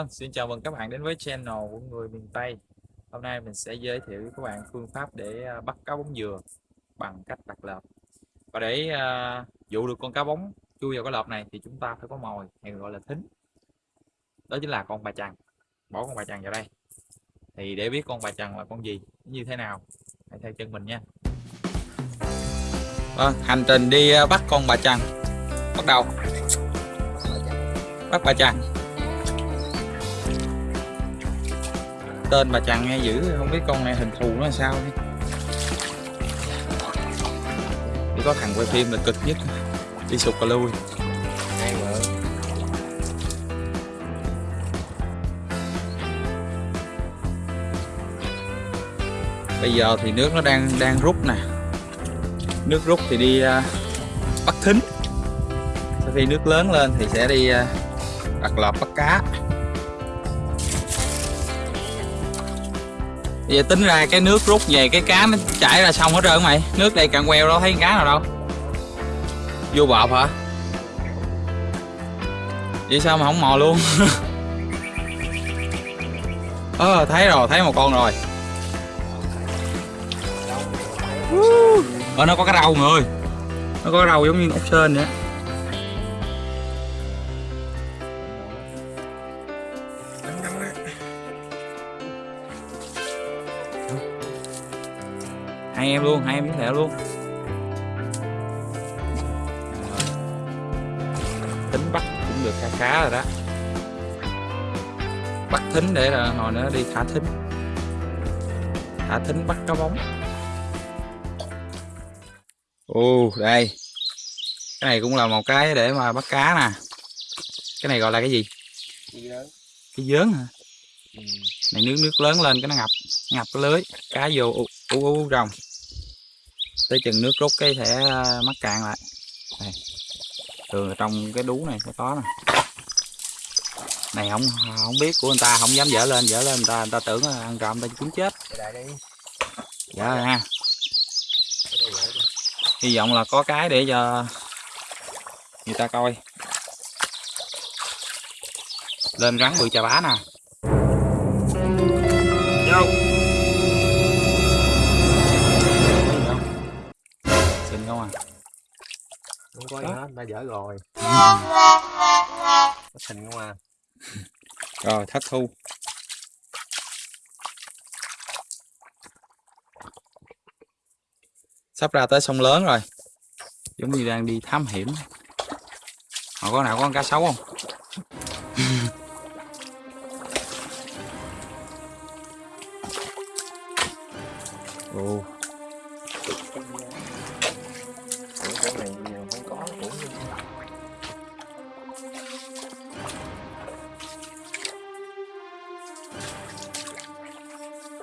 Vâng, xin chào mừng các bạn đến với channel của người miền Tây. Hôm nay mình sẽ giới thiệu với các bạn phương pháp để à, bắt cá bóng dừa bằng cách đặt lợp. Và để uh, dụ được con cá bóng chui vào cái lợp này thì chúng ta phải có mồi hay gọi là thính. Đó chính là con bà chằn Bỏ con bà chằn vào đây. Thì để biết con bà chằn là con gì, như thế nào Hãy theo chân mình nha. Vâng, hành trình đi à, bắt con bà chằn Bắt đầu. Bắt bà chằn tên bà chằn nghe dữ không biết con này hình thù nó sao đi. Chỉ có thằng quay phim là cực nhất. Đi sụt cà lui. Bây giờ thì nước nó đang đang rút nè. Nước rút thì đi uh, bắt thính. Sau khi nước lớn lên thì sẽ đi uh, đặt lọp bắt cá Vậy tính ra cái nước rút về cái cá nó chảy ra xong hết trơn mày. Nước đây cạn queo đâu thấy cá nào đâu. Vô bọt hả? Vậy sao mà không mò luôn? Ờ à, thấy rồi thấy một con rồi. Ờ nó có cái râu người Nó có cái râu giống như ốc sên vậy hai em luôn hai em với thẹo luôn. Tính bắt cũng được khá khá rồi đó. Bắt thính để là hồi nữa đi thả thính. Thả thính bắt cá bóng. Ồ đây. Cái này cũng là một cái để mà bắt cá nè. Cái này gọi là cái gì? Cái dớn. Hả? Ừ. này nước nước lớn lên cái nó ngập. Ngập cái lưới. Cá vô u u, u rồng tới chừng nước rút cái sẽ à, mắc cạn lại. Đây. Thường ở trong cái đú này sẽ có nè. Này không không biết của người ta không dám dở lên dở lên người ta người ta tưởng ăn trộm ta cuốn chết. Dạ ha. Hy vọng là có cái để cho người ta coi. Lên rắn bự chà bá nè. Vô có gì hết ta dở rồi. Thình không à. Rồi thất thu. Sắp ra tới sông lớn rồi. Giống như đang đi thám hiểm. Họ có nào có con cá sấu không? Ồ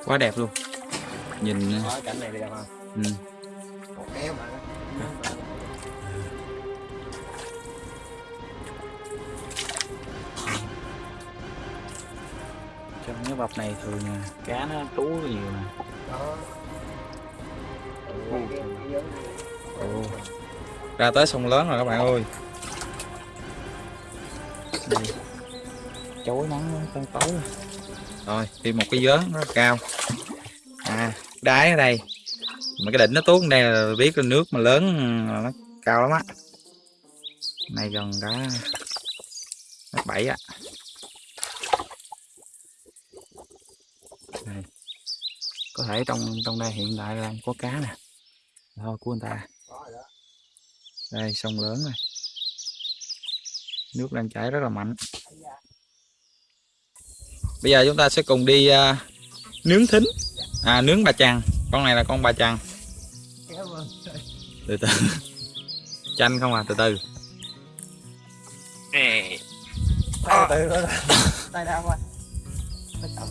quá đẹp luôn. Nhìn Đó, cảnh này đẹp không ừ. mà. Trong cái bọc này thường cá nó trú nhiều nè Ồ. ra tới sông lớn rồi các bạn ơi. Chối nắng con tối rồi thêm một cái vớn rất cao. À đáy ở đây. Mà cái đỉnh nó tuốt đây là biết là nước mà lớn nó cao lắm á. Này gần cả mét bảy á. Này. có thể trong trong đây hiện tại đang có cá nè. Thôi của anh ta. Đây, sông lớn này. Nước đang chảy rất là mạnh bây giờ chúng ta sẽ cùng đi uh, nướng thính. À nướng bà chằn con này là con bà chằn từ từ. Chanh không à? Từ từ. Tay từ từ tay đau quá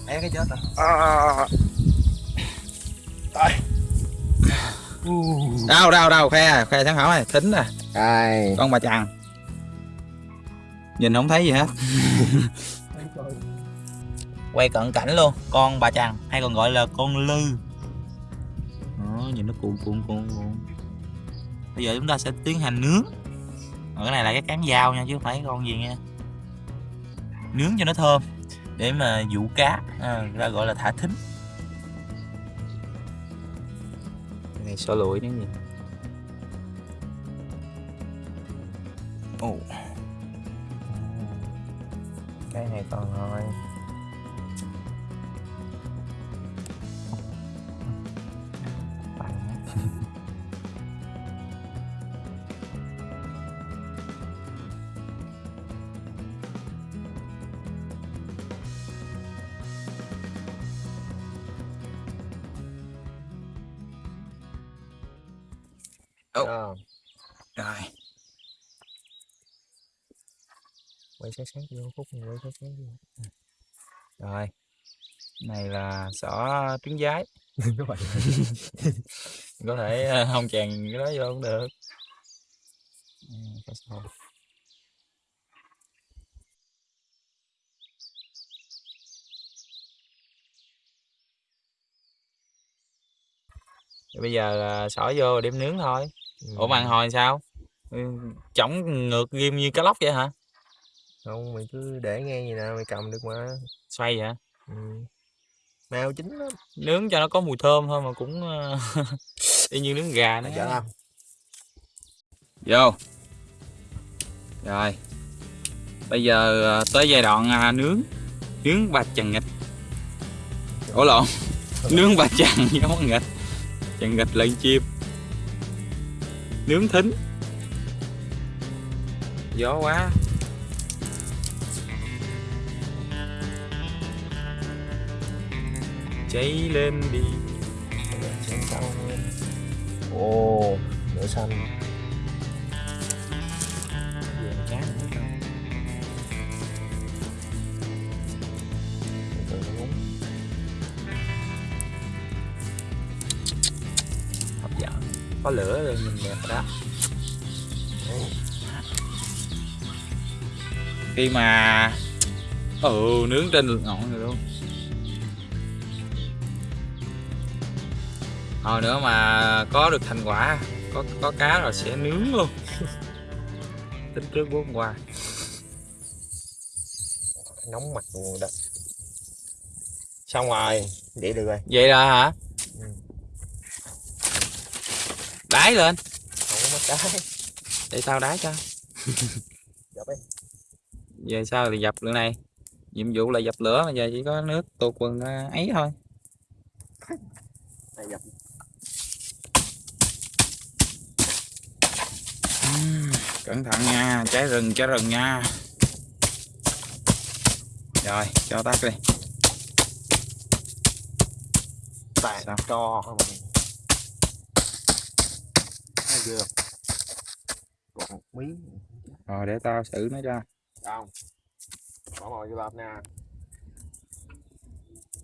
té cái chết rồi. Tay. Đâu đâu đâu khe khe sáng hỏi. Này thính nè con bà chằn nhìn không thấy gì hết quay cận cảnh luôn. Con bà chằn hay còn gọi là con lư. Đó nhìn nó cuộn cuộn cuộn cuộn. Bây giờ chúng ta sẽ tiến hành nướng. Ở cái này là cái cán dao nha chứ không phải con gì nha. Nướng cho nó thơm để mà dụ cá à, ra gọi là thả thính. Cái này xỏ lụi nữa gì ồ. Cái này còn rồi. Sát sát vô khúc này quay sát sát vô rồi này là xỏ trứng giái. Có thể ờ, không chèn cái đó vô cũng được. Ừ, bây giờ là xỏ vô đem nướng thôi. Ủa màn hồi sao? Ừ, chổng ngược ghim như cá lóc vậy hả không mày cứ để nghe gì nè mày cầm được mà. Xoay vậy? Ừ. mèo chín lắm. Nướng cho nó có mùi thơm thôi mà cũng ờ, y như nướng gà nữa chở làm vô. Rồi. Bây giờ ờ, tới giai đoạn à, nướng. Nướng ba chần nghịch. Ủa lộn. Nướng ba chần giống con nghịch. Chần nghịch lợn chim. Nướng thính. Gió quá cháy lên đi. Xem sau ồ nửa xanh. Về ngúng hấp dẫn. Có lửa rồi nhìn đẹp rồi đó. Khi mà ừ nướng trên lửa ngọn rồi luôn hồi nữa mà có được thành quả có có cá rồi sẽ nướng luôn. Tính trước hôm qua. Nóng mặt đó. Xong rồi vậy được rồi. Vậy rồi hả? Ừ. đái lên. Không có mất để tao đái cho. Dập ấy về sau thì dập lửa này? Nhiệm vụ là dập lửa mà giờ chỉ có nước tuột quần à, ấy thôi. Dập cẩn thận nha cháy rừng cháy rừng nha. Rồi cho tắt đi. Sao? cho không chưa? Còn một miếng. Rồi để tao xử nó cho. Không. Bỏ mồi vô bắp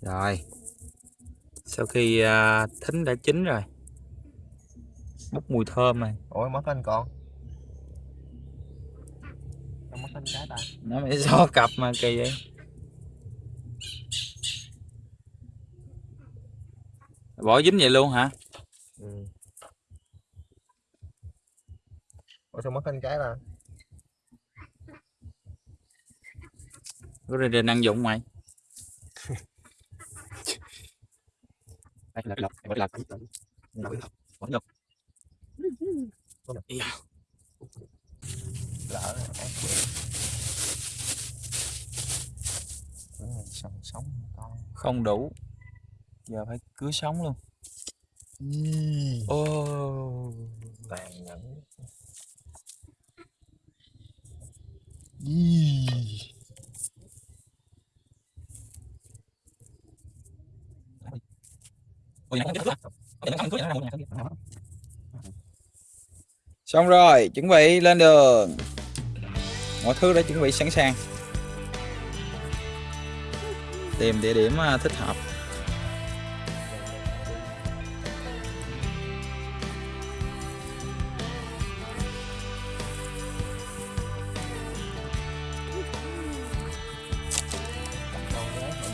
rồi. Sau khi à, thính đã chín rồi. Bốc mùi thơm này. Ôi mất anh mất anh cái ta nó mới xó cặp mà kỳ vậy. Bỏ dính vậy luôn hả? Ừ. ôi sao mất anh cái có ra đình ăn dụng mày. Đây lật lật lật lật lật bỏ lật Iya. lỡ rồi ác này sống con. Không đủ. Giờ phải cưới sống luôn. Ô. Tàn nhẫn. Xong rồi chuẩn bị lên đường. Mọi thứ đã chuẩn bị sẵn sàng tìm địa điểm à, thích hợp.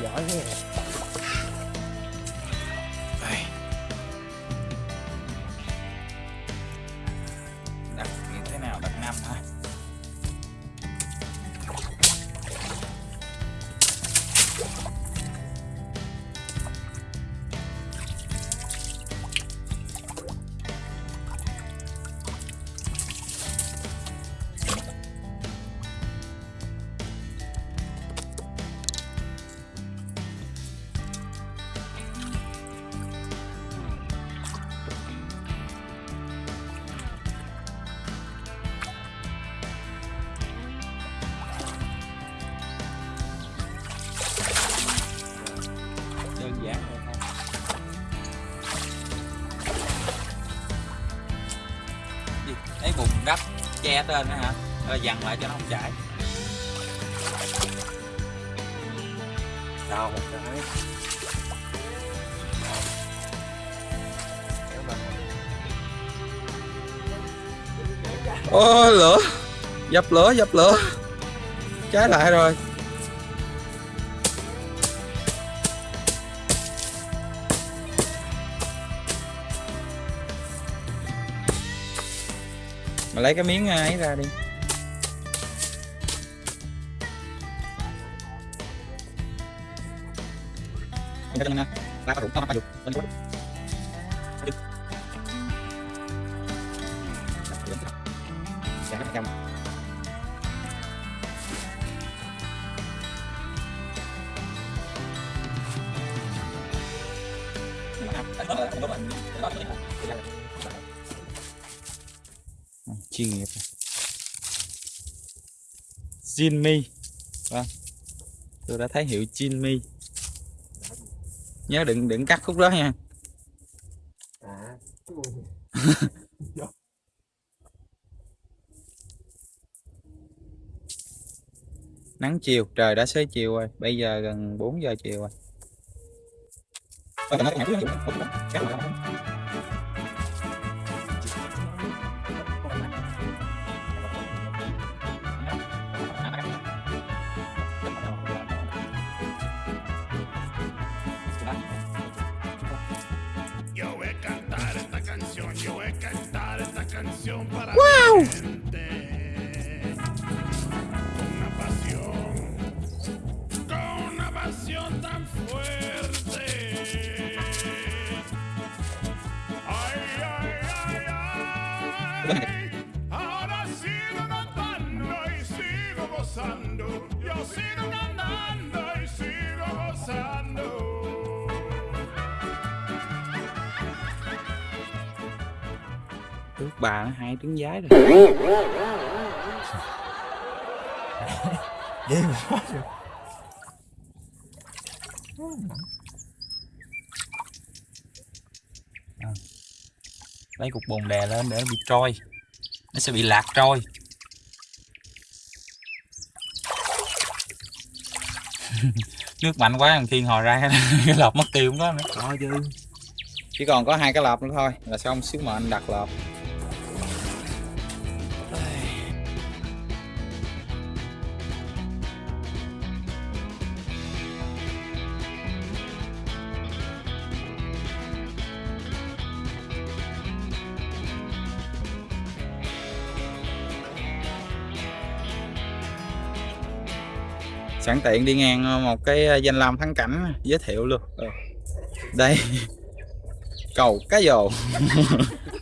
Giỏi thế che trên đó hả? Rồi dằn lại cho nó không chảy Đào một cái. Ô lửa. Dập lửa dập lửa. Cháy lại rồi Mà lấy cái miếng à, ấy ra đi. Cái chân Ghiền Mì Gõ Để không, bỏ lỡ những video hấp dẫn Jinmi vâng. Tôi đã thấy hiệu Jinmi nhớ đừng đừng cắt khúc đó nha. Nắng chiều, trời đã xế chiều rồi. Bây giờ gần 4 giờ chiều rồi. What? Trứng giái rồi. Gì mà nói được lấy cục bùn đè lên để nó bị trôi. Nó sẽ bị lạc trôi. Nước mạnh quá thằng thiên hồi ra cái lọc mất tiêu không có nữa. Có chứ. Chỉ còn có hai cái lợp nữa thôi là xong. Sứ mệnh đặt lợp sẵn tiện đi ngang ờ, một cái ờ, danh lam thắng cảnh giới thiệu luôn. Ờ, đây. Cầu cá dồ.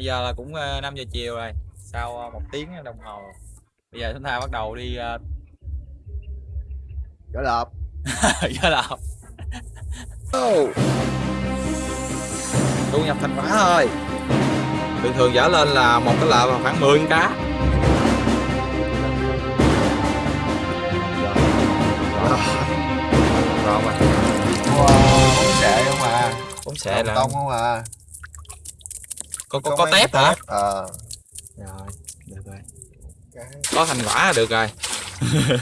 bây giờ là cũng à, 5 giờ chiều rồi sau à, một tiếng đồng hồ. Bây giờ chúng ta bắt đầu đi Gỡ lợp. Giờ là thu nhập thành quả thôi. Thường thường dở lên là một cái lợp khoảng 10 con cá. Rồi. Mà. Wow Bóng xệ không à? Cũng sẽ là Tông không à có có, có tép hả? Ờ. Rồi được rồi. Cái có thành quả là được rồi.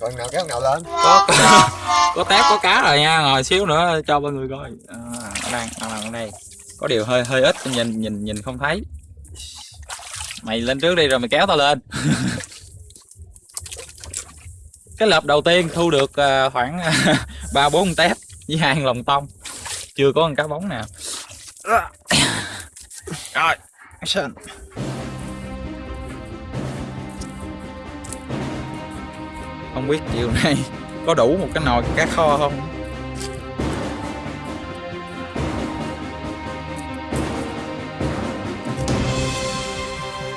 Còn nào kéo nào lên? Có có tép có cá rồi nha ngồi xíu nữa cho mọi người coi. À, ở đây ở đây, ở đây. Có điều hơi hơi ít nhìn nhìn nhìn không thấy. Mày lên trước đi rồi mày kéo tao lên. Cái lợp đầu tiên thu được à, khoảng ba bốn con tép với hai con tông. Chưa có con cá bóng nào. Rồi. Action. Không biết chiều nay có đủ một cái nồi cá kho không?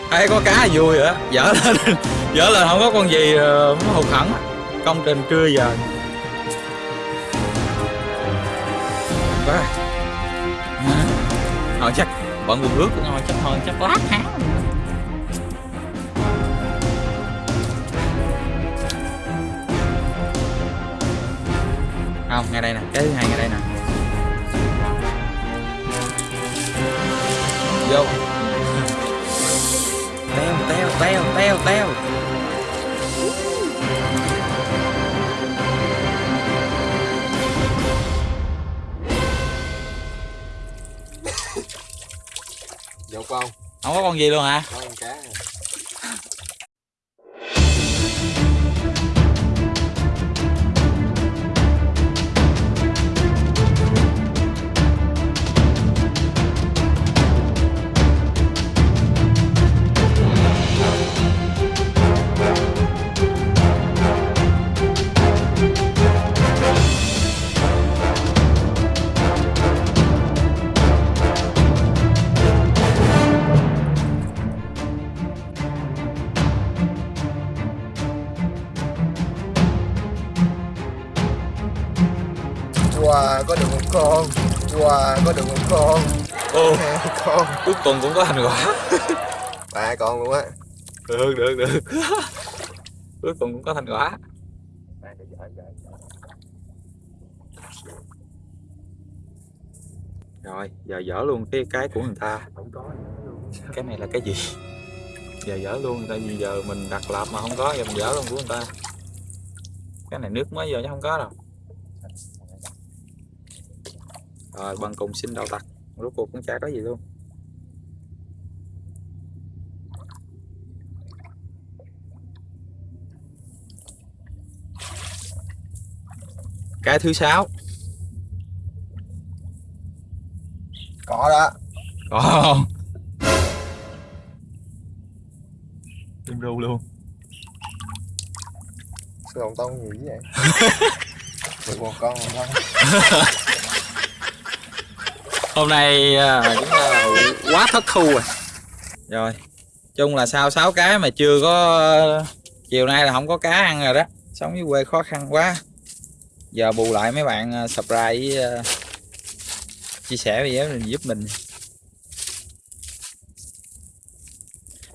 Ai có cá vui rồi á dở lên. Dở lên, không có con gì ờ, hụt hẳn. Công trình trưa giờ. Quá thôi chắc bọn quần ướt của thôi chắc thôi chắc lát há không ngay đây nè cái thứ hai ngay đây nè. Vô. Teo teo teo teo teo Dột không? không có con gì luôn hả Có con cá Wow, có được một con. Wow, có được một con. Ô Hai con. Cuối cùng cũng có thành quả. Ba con luôn á. Được được được. Cuối cùng cũng có thành quả. Rồi giờ dở luôn cái cái của người ta. Cái này là cái gì? Giờ dở luôn tại vì giờ mình đặt lạp mà không có giờ mình dở luôn của người ta. Cái này nước mới giờ chứ không có đâu rồi bằng cùng xin đậu tặc. Rốt cuộc cũng chả có gì luôn. Cái thứ sáu. Có đó. Có không? Tim ru luôn. Sao lòng tông nhiều vậy? Một con một con hôm nay à, cũng là quá thất thu rồi. Rồi chung là sau 6 cái mà chưa có chiều nay là không có cá ăn rồi đó. Sống dưới quê khó khăn quá. Giờ bù lại mấy bạn à, subscribe với à, chia sẻ video này giúp mình.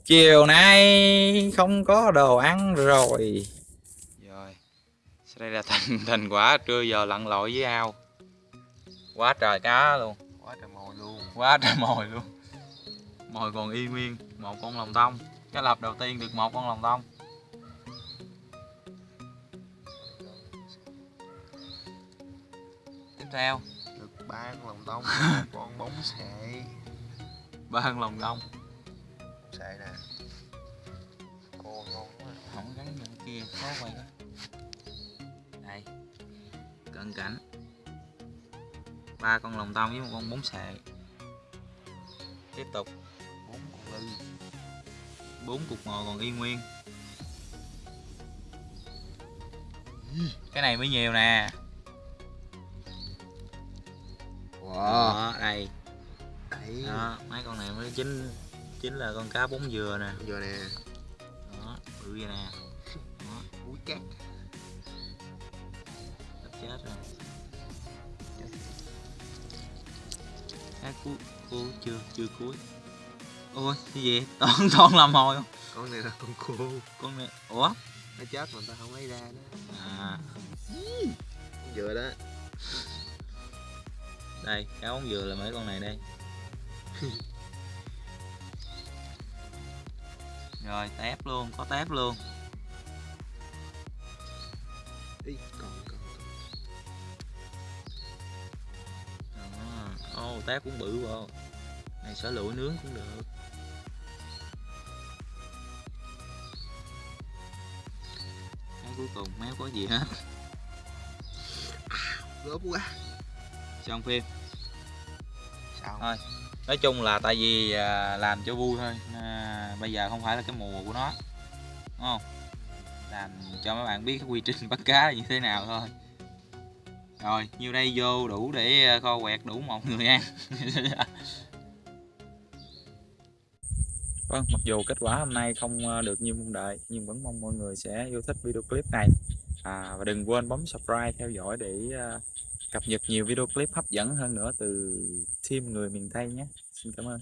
Chiều nay không có đồ ăn rồi. Rồi sau đây là thành thành quả trưa giờ lặn lội với ao. Quá trời cá luôn Quá trời mồi luôn. Quá trời mồi luôn. Mồi còn y nguyên một con lòng tông. Cái lập đầu tiên được một con lòng tông. Tiếp theo. Được ba con lòng tông con bóng sệ. Ba con lòng tông. Sệ nè. Cô ngon quá. Không gắn bên kia khó quay đó. Đây. Cận cảnh ba con lòng tông với một con bóng xệ tiếp tục. Bốn con lư bốn cục mồi còn y nguyên. Cái này mới nhiều nè. Wow đó đây. Đấy. Đó mấy con này mới chính chính là con cá bóng dừa nè. Giờ nè. Đó bự vậy nè. Đó. Cát cá cuối cuối chưa chưa cuối. Ôi cái gì? Toàn toàn làm mồi không? Con này là con cô con này ủa? Nó chết mà ta không lấy ra đó à. Con dừa đó. Đây cá bóng dừa là mấy con này đây? Rồi tép luôn có tép luôn tép cũng bự vào này sở lụi nướng cũng được. Cái cuối cùng méo có gì hết. Gớp quá. Xong phim. Sao Thôi. nói chung là tại vì à, làm cho vui thôi à, bây giờ không phải là cái mùa của nó đúng không? Làm cho mấy bạn biết cái quy trình bắt cá là như thế nào thôi rồi nhiêu đây vô đủ để ờ, kho quẹt đủ một người ăn Vâng, mặc dù kết quả hôm nay không ờ, được như mong đợi nhưng vẫn mong mọi người sẽ yêu thích video clip này. À, và đừng quên bấm subscribe theo dõi để ờ, cập nhật nhiều video clip hấp dẫn hơn nữa từ team người miền Tây nhé. Xin cảm ơn.